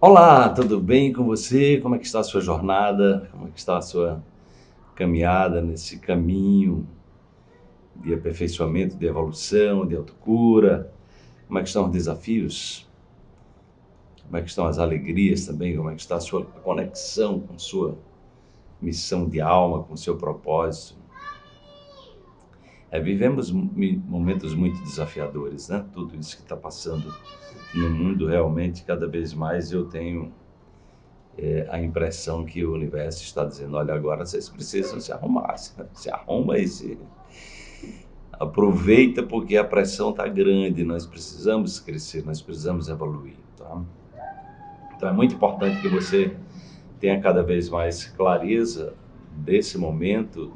Olá, tudo bem com você? Como é que está a sua jornada? Como é que está a sua caminhada nesse caminho de aperfeiçoamento, de evolução, de autocura? Como é que estão os desafios? Como é que estão as alegrias também? Como é que está a sua conexão com sua missão de alma, com seu propósito? É, vivemos momentos muito desafiadores, né? Tudo isso que está passando no mundo, realmente, cada vez mais eu tenho é, a impressão que o universo está dizendo: olha, agora vocês precisam se arrumar, se arruma e se aproveita porque a pressão está grande, nós precisamos crescer, nós precisamos evoluir. Tá? Então é muito importante que você tenha cada vez mais clareza desse momento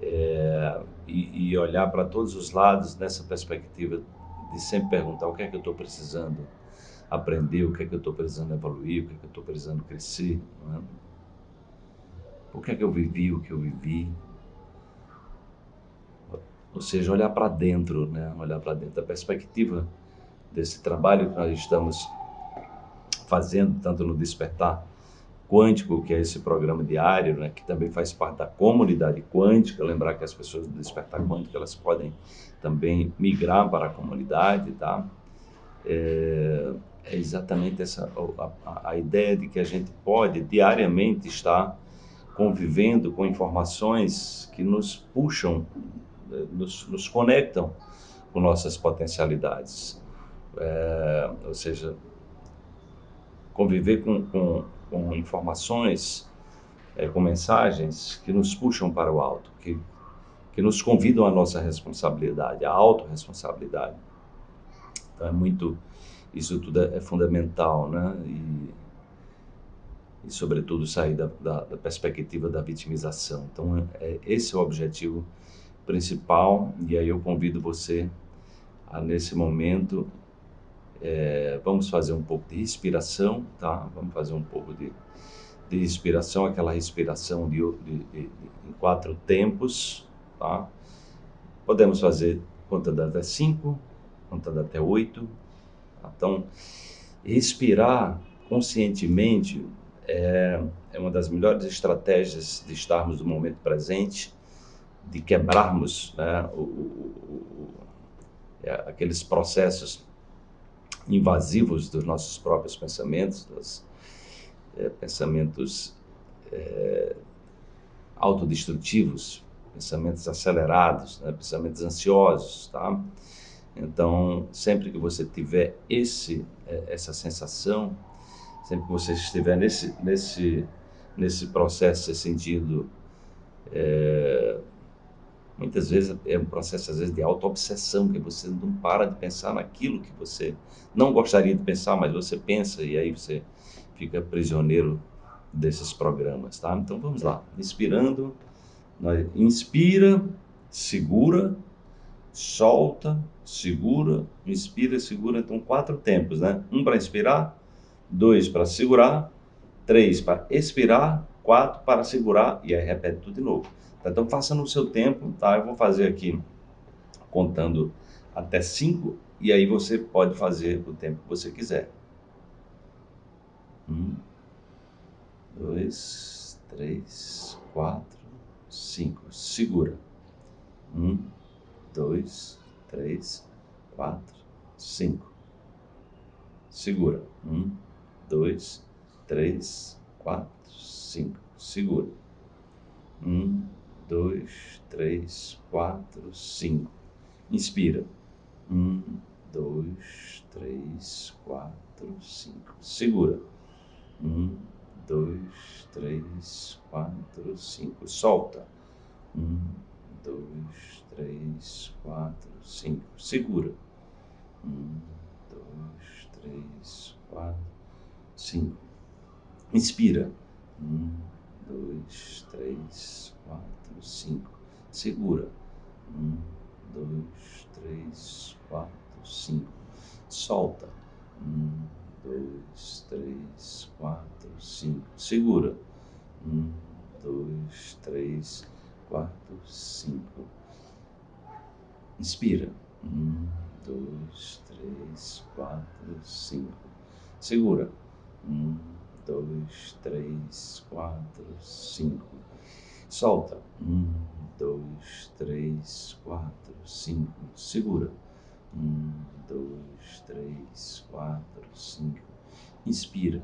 é, e, e olhar para todos os lados nessa perspectiva de sempre perguntar o que é que eu estou precisando aprender, o que é que eu estou precisando evoluir, o que é que eu estou precisando crescer. É? O que é que eu vivi, o que eu vivi. Ou seja, olhar para dentro, né? olhar para dentro. A perspectiva desse trabalho que nós estamos fazendo, tanto no Despertar Quântico, que é esse programa diário, né, que também faz parte da comunidade quântica. Lembrar que as pessoas do Despertar Quântico elas podem também migrar para a comunidade, tá? É, é exatamente essa a, a, ideia de que a gente pode diariamente estar convivendo com informações que nos puxam, eh, nos, nos conectam com nossas potencialidades. É, ou seja, conviver com, com, com informações, é, com mensagens que nos puxam para o alto, que, que nos convidam à nossa responsabilidade, à autorresponsabilidade. Então é muito, isso tudo é, é fundamental, né? E, e sobretudo sair da, da, da, perspectiva da vitimização. Então é, esse é o objetivo principal e aí eu convido você a nesse momento é, vamos fazer um pouco de respiração, tá? Vamos fazer um pouco de, de respiração, aquela respiração de, de, de, em quatro tempos, tá? Podemos fazer contando até cinco, contando até oito. Tá? Então, respirar conscientemente é, é uma das melhores estratégias de estarmos no momento presente, de quebrarmos né, o, o, o, é, aqueles processos invasivos dos nossos próprios pensamentos, dos é, pensamentos é, autodestrutivos, pensamentos acelerados, né, pensamentos ansiosos, tá? Então, sempre que você tiver esse, é, essa sensação, sempre que você estiver nesse, nesse, nesse processo, se sentindo é, Muitas vezes é um processo, às vezes, de auto-obsessão, que você não para de pensar naquilo que você não gostaria de pensar, mas você pensa e aí você fica prisioneiro desses programas, tá? Então vamos lá, inspirando, inspira, segura, solta, segura, inspira, segura, então quatro tempos, né? Um para inspirar, dois para segurar, três para expirar, quatro para segurar e aí repete tudo de novo. Tá? Então faça no seu tempo, tá? Eu vou fazer aqui contando até cinco e aí você pode fazer o tempo que você quiser. Um, dois, três, quatro, cinco. Segura. Um, dois, três, quatro, cinco. Segura. Um, dois, três, quatro, cinco. Segura. Um, dois, três, quatro, cinco. Inspira. Um, dois, três, quatro, cinco. Segura. Um, dois, três, quatro, cinco. Solta. Um, dois, três, quatro, cinco. Segura. Um, dois, três, quatro, cinco. Inspira. Um, dois, três, quatro, cinco. Segura. Um, dois, três, quatro, cinco. Solta. Um, dois, três, quatro, cinco. Segura. Um, dois, três, quatro, cinco. Inspira. Um, dois, três, quatro, cinco. Segura. Um, dois, três, quatro, cinco. Solta. Um, dois, três, quatro, cinco. Segura. Um, dois, três, quatro, cinco. Inspira.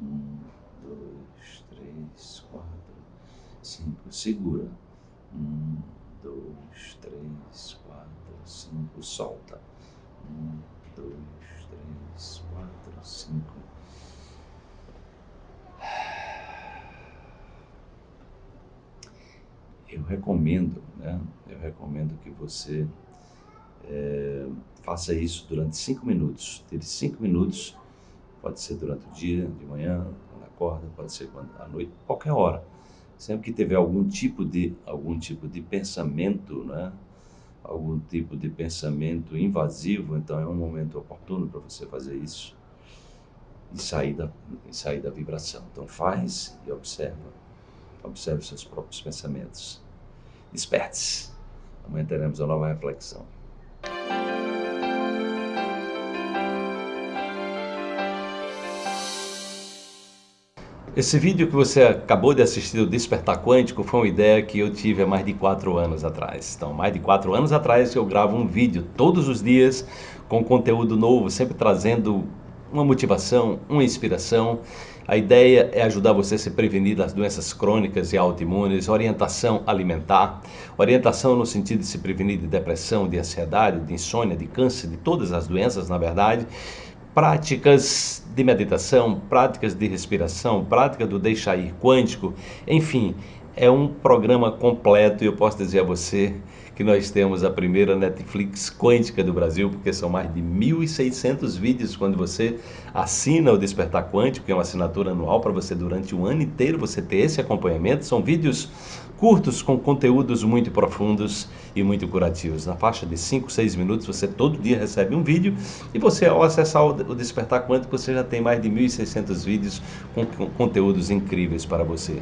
Um, dois, três, quatro, cinco. Segura. Um, dois, três, quatro, cinco. Solta. Um, dois, três, quatro, cinco. Eu recomendo, né? Eu recomendo que você é, faça isso durante cinco minutos. Tire cinco minutos, pode ser durante o dia, de manhã, quando acorda, pode ser quando, à noite, qualquer hora. Sempre que tiver algum tipo de algum tipo de pensamento, né? algum tipo de pensamento invasivo, então é um momento oportuno para você fazer isso e sair da, e sair da vibração. Então faz e observa. Observe seus próprios pensamentos. Desperte-se. Amanhã teremos uma nova reflexão. Esse vídeo que você acabou de assistir, o Despertar Quântico, foi uma ideia que eu tive há mais de quatro anos atrás. Então, mais de quatro anos atrás eu gravo um vídeo todos os dias com conteúdo novo, sempre trazendo uma motivação, uma inspiração. A ideia é ajudar você a se prevenir das doenças crônicas e autoimunes, orientação alimentar, orientação no sentido de se prevenir de depressão, de ansiedade, de insônia, de câncer, de todas as doenças, na verdade, práticas de meditação, práticas de respiração, prática do deixar ir quântico, enfim, é um programa completo e eu posso dizer a você que nós temos a primeira Netflix quântica do Brasil, porque são mais de 1.600 vídeos quando você assina o Despertar Quântico, que é uma assinatura anual para você durante o ano inteiro você ter esse acompanhamento. São vídeos curtos com conteúdos muito profundos e muito curativos. Na faixa de 5, 6 minutos você todo dia recebe um vídeo e você ao acessar o Despertar Quântico você já tem mais de 1.600 vídeos com conteúdos incríveis para você.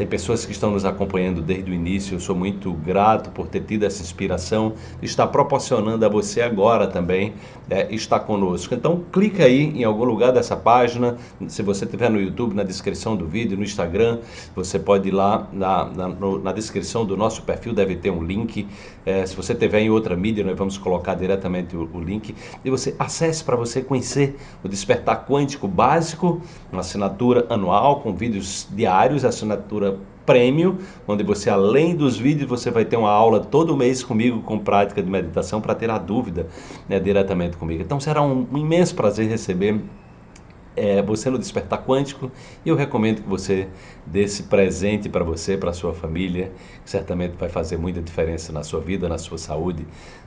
Tem pessoas que estão nos acompanhando desde o início. Eu sou muito grato por ter tido essa inspiração estar proporcionando a você agora também é, estar conosco. Então, clica aí em algum lugar dessa página. Se você estiver no YouTube, na descrição do vídeo, no Instagram, você pode ir lá na, na, na descrição do nosso perfil, deve ter um link. É, se você estiver em outra mídia, nós vamos colocar diretamente o, o link. E você acesse para você conhecer o Despertar Quântico Básico, uma assinatura anual com vídeos diários, assinatura prêmio, onde você, além dos vídeos, você vai ter uma aula todo mês comigo com prática de meditação para ter a dúvida né, diretamente comigo. Então será um, imenso prazer receber é, você no Despertar Quântico e eu recomendo que você dê esse presente para você, para sua família, que certamente vai fazer muita diferença na sua vida, na sua saúde,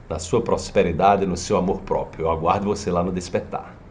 na sua prosperidade, no seu amor próprio. Eu aguardo você lá no Despertar.